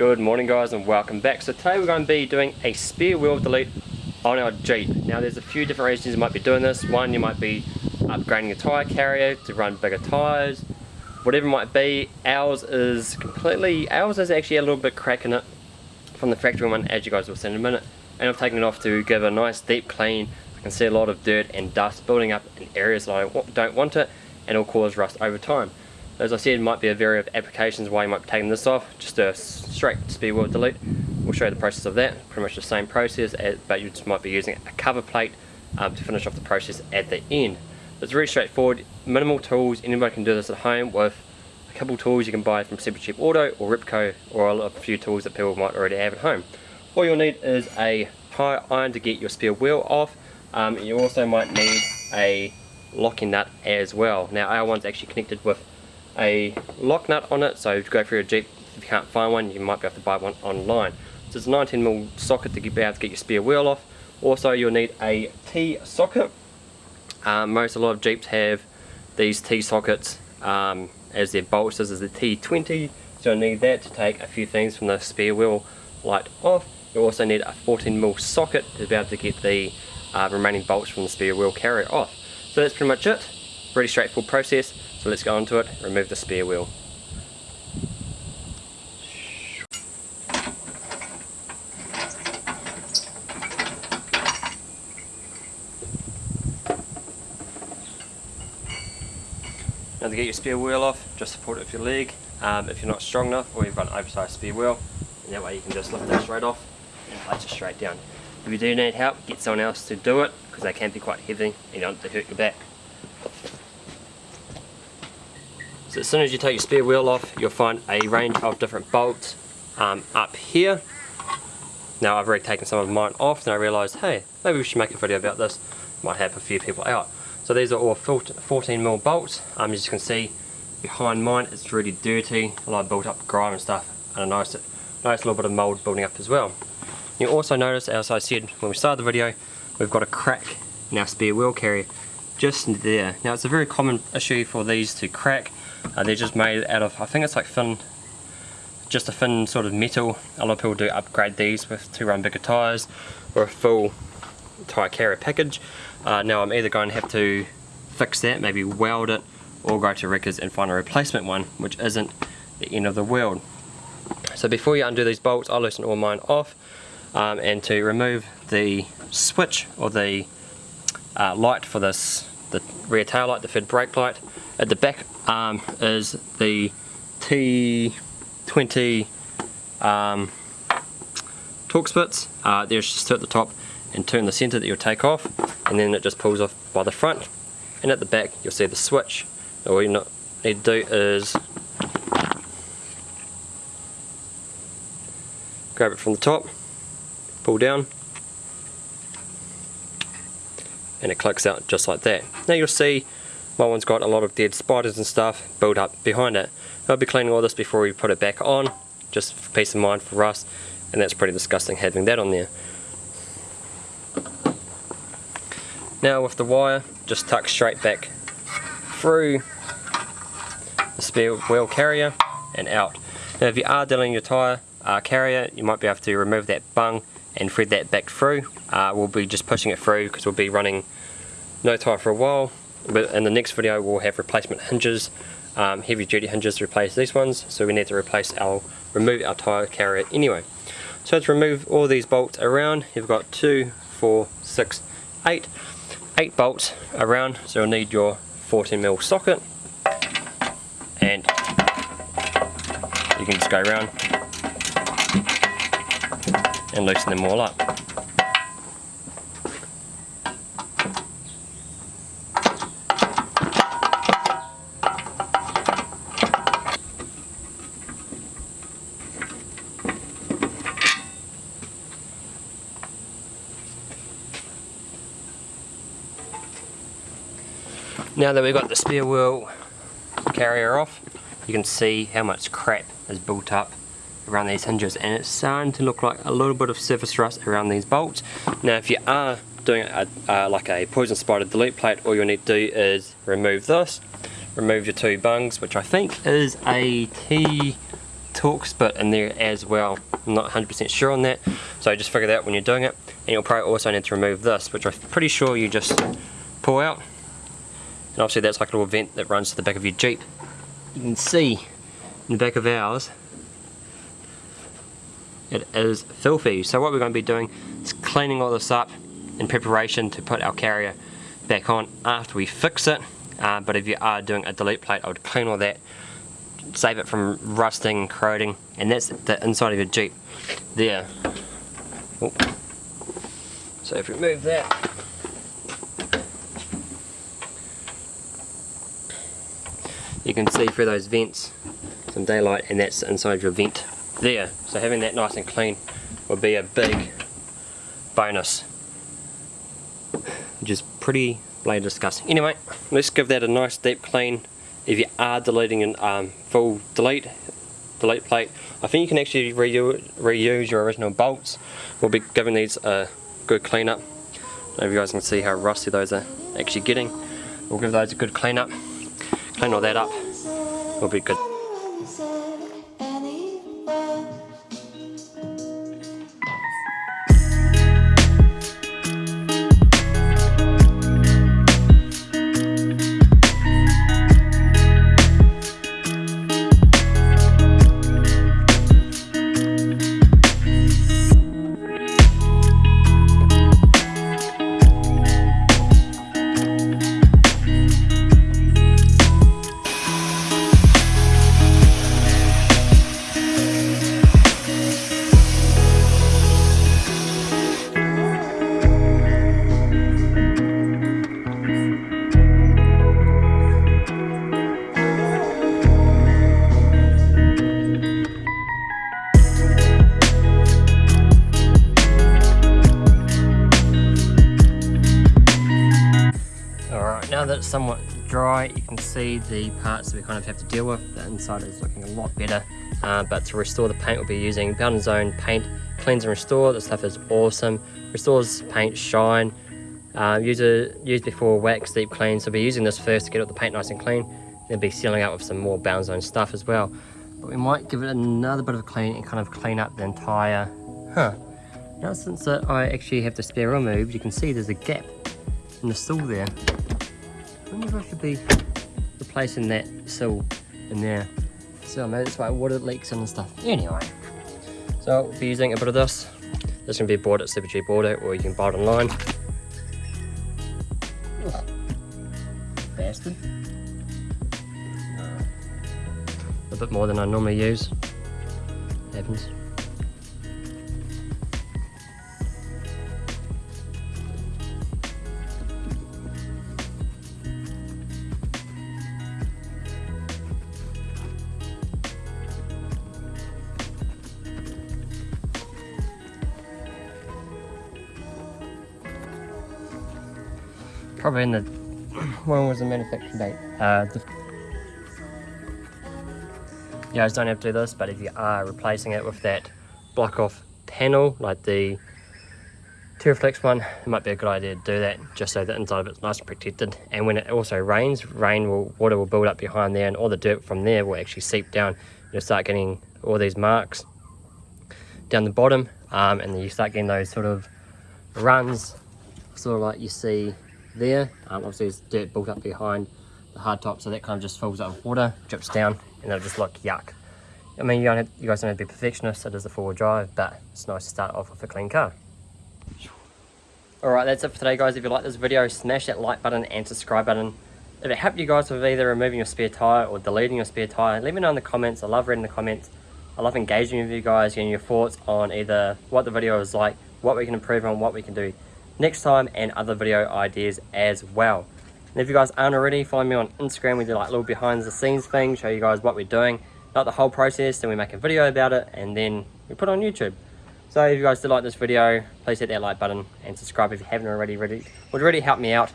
Good morning guys and welcome back. So today we're going to be doing a spare wheel delete on our Jeep. Now there's a few different reasons you might be doing this. One, you might be upgrading your tyre carrier to run bigger tyres. Whatever it might be, ours is completely, ours is actually a little bit crack in it from the factory one as you guys will see in a minute. And I've taken it off to give a nice deep clean. I can see a lot of dirt and dust building up in areas that I don't want it and it'll cause rust over time. As I said, might be a variety of applications why you might be taking this off. Just a straight spare wheel delete. We'll show you the process of that. Pretty much the same process, as, but you just might be using a cover plate um, to finish off the process at the end. It's very straightforward, minimal tools. Anybody can do this at home with a couple tools you can buy from Super Cheap Auto or Repco or a few tools that people might already have at home. All you'll need is a tire iron to get your spare wheel off. Um, you also might need a locking nut as well. Now our one's actually connected with a lock nut on it so if you go for your Jeep if you can't find one you might be able to buy one online. So it's a 19mm socket to be able to get your spare wheel off. Also you'll need a T socket um, most a lot of Jeeps have these T sockets um, as their bolts this is the T20 so you'll need that to take a few things from the spare wheel light off. You'll also need a 14mm socket to be able to get the uh, remaining bolts from the spare wheel carrier off. So that's pretty much it. Pretty straightforward process so let's go into it, remove the spare wheel. Now to get your spare wheel off, just support it with your leg um, if you're not strong enough or you've got an oversized spare wheel and that way you can just lift that straight off and place it straight down. If you do need help, get someone else to do it because they can be quite heavy and you don't want to hurt your back. So as soon as you take your spare wheel off, you'll find a range of different bolts um, up here. Now I've already taken some of mine off and I realised, hey, maybe we should make a video about this. Might help a few people out. So these are all 14mm bolts. Um, as you can see, behind mine it's really dirty, a lot of built up grime and stuff, and a nice, nice little bit of mould building up as well. You also notice, as I said when we started the video, we've got a crack in our spare wheel carrier just there. Now it's a very common issue for these to crack uh, they're just made out of, I think it's like thin, just a thin sort of metal. A lot of people do upgrade these with to run bigger tyres or a full tyre carrier package. Uh, now I'm either going to have to fix that, maybe weld it, or go to Wreckers and find a replacement one, which isn't the end of the world. So before you undo these bolts, I'll loosen all mine off, um, and to remove the switch or the uh, light for this, the rear tail light, the fed brake light, at the back um, is the T20 um, Torx bits. Uh, there's just two at the top and two in the center that you'll take off and then it just pulls off by the front and at the back you'll see the switch. All you need to do is grab it from the top, pull down and it clicks out just like that. Now you'll see my one's got a lot of dead spiders and stuff built up behind it. I'll be cleaning all this before we put it back on, just for peace of mind for us, and that's pretty disgusting having that on there. Now with the wire, just tuck straight back through the spare wheel carrier and out. Now if you are dealing your tyre uh, carrier, you might be able to remove that bung and thread that back through. Uh, we'll be just pushing it through because we'll be running no tyre for a while but in the next video we'll have replacement hinges um, heavy duty hinges to replace these ones. So we need to replace our remove our tire carrier anyway. So to remove all these bolts around you've got two four six eight eight bolts around. So you'll need your 14 mil socket. And you can just go around and loosen them all up Now that we've got the spare wheel carrier off, you can see how much crap is built up around these hinges and it's starting to look like a little bit of surface rust around these bolts. Now if you are doing a, uh, like a Poison Spyder delete plate, all you'll need to do is remove this, remove your two bungs, which I think is a T2 Torx bit in there as well. I'm not 100% sure on that, so just figure that out when you're doing it. And you'll probably also need to remove this, which I'm pretty sure you just pull out. And obviously that's like a little vent that runs to the back of your Jeep. You can see in the back of ours, it is filthy. So what we're going to be doing is cleaning all this up in preparation to put our carrier back on after we fix it. Uh, but if you are doing a delete plate, I would clean all that, save it from rusting, corroding, and that's the inside of your Jeep there. Oh. So if we move that, you can see through those vents some daylight and that's inside your vent there. So having that nice and clean would be a big bonus. Which is pretty bloody disgusting. Anyway, let's give that a nice deep clean. If you are deleting an um, full delete, delete plate, I think you can actually reuse, reuse your original bolts. We'll be giving these a good clean up. If you guys can see how rusty those are actually getting. We'll give those a good clean up. Clean all that up. We'll be good. Somewhat dry, you can see the parts that we kind of have to deal with. The inside is looking a lot better, uh, but to restore the paint, we'll be using Bowden's Own Paint Cleanse and Restore. This stuff is awesome. Restores paint shine. Uh, use it used before wax deep clean, so we'll be using this first to get all the paint nice and clean. Then be sealing out with some more Bowden's Own stuff as well. But we might give it another bit of a clean and kind of clean up the entire, huh. Now since I actually have the spare wheel moved, you can see there's a gap in the sill there. I wonder if I should be replacing that sill in there. So maybe that's why water leaks and stuff. Anyway, so I'll be using a bit of this. This can be bought at Super Cheap Auto or you can buy it online. Bastard. A bit more than I normally use. Happens. Probably in the when was the manufacturing date? Uh, the, you guys don't have to do this but if you are replacing it with that block off panel like the Teraflex one it might be a good idea to do that just so the inside of it's nice and protected. And when it also rains rain will water will build up behind there and all the dirt from there will actually seep down. You'll start getting all these marks down the bottom um, and then you start getting those sort of runs sort of like you see there. Um, obviously there's dirt built up behind the hard top, so that kind of just fills up with water, drips down, and it'll just look yuck. I mean, you, don't have, you guys don't have to be perfectionists, it is a four-wheel drive, but it's nice to start off with a clean car. Alright, that's it for today guys. If you like this video, smash that like button and subscribe button. If it helped you guys with either removing your spare tyre or deleting your spare tyre, let me know in the comments. I love reading the comments. I love engaging with you guys, getting your thoughts on either what the video is like, what we can improve on, what we can do next time and other video ideas as well. And if you guys aren't already, follow me on Instagram. We do like little behind the scenes thing, show you guys what we're doing. Not the whole process, then we make a video about it and then we put it on YouTube. So if you guys did like this video, please hit that like button and subscribe if you haven't already. Really, would really help me out.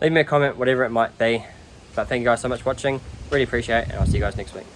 Leave me a comment, whatever it might be. But thank you guys so much for watching. Really appreciate it and I'll see you guys next week.